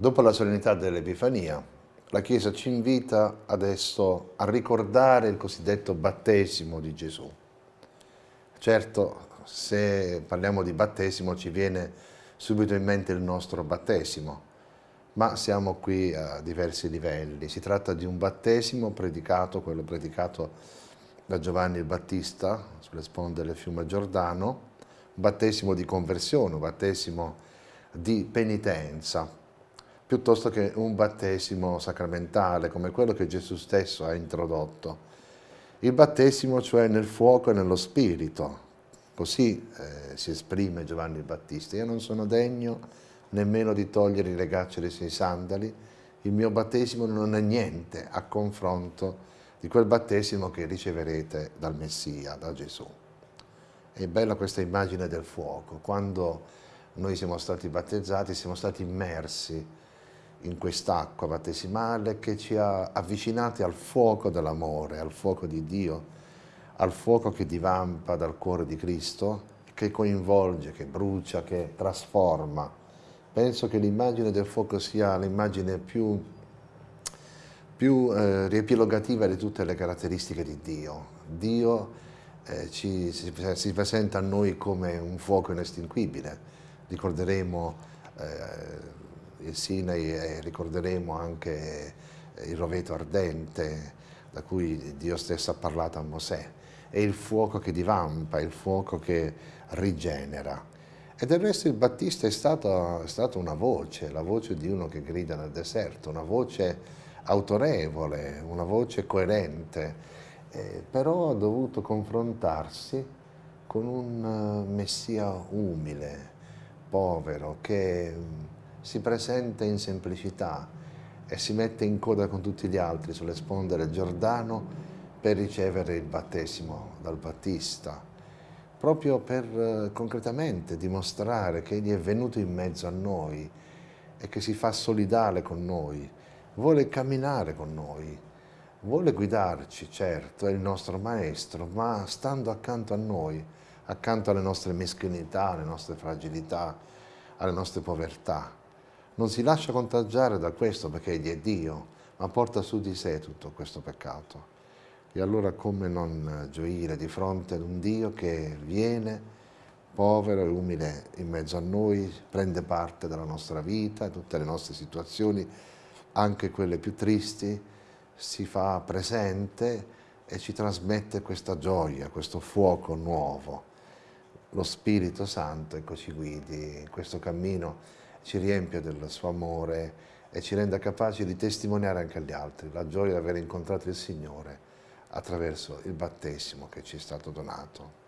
Dopo la solennità dell'Epifania, la Chiesa ci invita adesso a ricordare il cosiddetto battesimo di Gesù. Certo, se parliamo di battesimo ci viene subito in mente il nostro battesimo, ma siamo qui a diversi livelli. Si tratta di un battesimo predicato, quello predicato da Giovanni il Battista sulle sponde del fiume Giordano, un battesimo di conversione, un battesimo di penitenza, piuttosto che un battesimo sacramentale come quello che Gesù stesso ha introdotto. Il battesimo cioè nel fuoco e nello spirito, così eh, si esprime Giovanni il Battista. Io non sono degno nemmeno di togliere i legacci dei suoi sandali, il mio battesimo non è niente a confronto di quel battesimo che riceverete dal Messia, da Gesù. È bella questa immagine del fuoco, quando noi siamo stati battezzati, siamo stati immersi in quest'acqua battesimale che ci ha avvicinati al fuoco dell'amore, al fuoco di Dio, al fuoco che divampa dal cuore di Cristo, che coinvolge, che brucia, che trasforma. Penso che l'immagine del fuoco sia l'immagine più, più eh, riepilogativa di tutte le caratteristiche di Dio. Dio eh, ci, si, si, presenta a noi come un fuoco inestinguibile. Ricorderemo eh, il Sinai e ricorderemo anche il roveto ardente da cui Dio stesso ha parlato a Mosè. È il fuoco che divampa, il fuoco che rigenera. E del resto il Battista è stato, è stato una voce, la voce di uno che grida nel deserto, una voce autorevole, una voce coerente, eh, però ha dovuto confrontarsi con un Messia umile, povero, che si presenta in semplicità e si mette in coda con tutti gli altri sulle sponde del Giordano per ricevere il battesimo dal Battista, proprio per eh, concretamente dimostrare che Egli è venuto in mezzo a noi e che si fa solidale con noi, vuole camminare con noi, vuole guidarci, certo, è il nostro Maestro, ma stando accanto a noi, accanto alle nostre meschinità, alle nostre fragilità, alle nostre povertà non si lascia contagiare da questo perché egli è Dio, ma porta su di sé tutto questo peccato. E allora come non gioire di fronte ad un Dio che viene povero e umile in mezzo a noi, prende parte della nostra vita, tutte le nostre situazioni, anche quelle più tristi, si fa presente e ci trasmette questa gioia, questo fuoco nuovo. Lo Spirito Santo ecco, ci guidi in questo cammino ci riempia del suo amore e ci renda capaci di testimoniare anche agli altri la gioia di aver incontrato il Signore attraverso il battesimo che ci è stato donato.